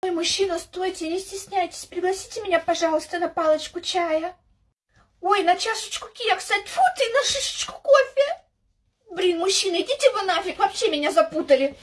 Ой, мужчина, стойте, не стесняйтесь, пригласите меня, пожалуйста, на палочку чая. Ой, на чашечку кекса, тьфу ты, на шишечку кофе. Блин, мужчина, идите вы нафиг, вообще меня запутали.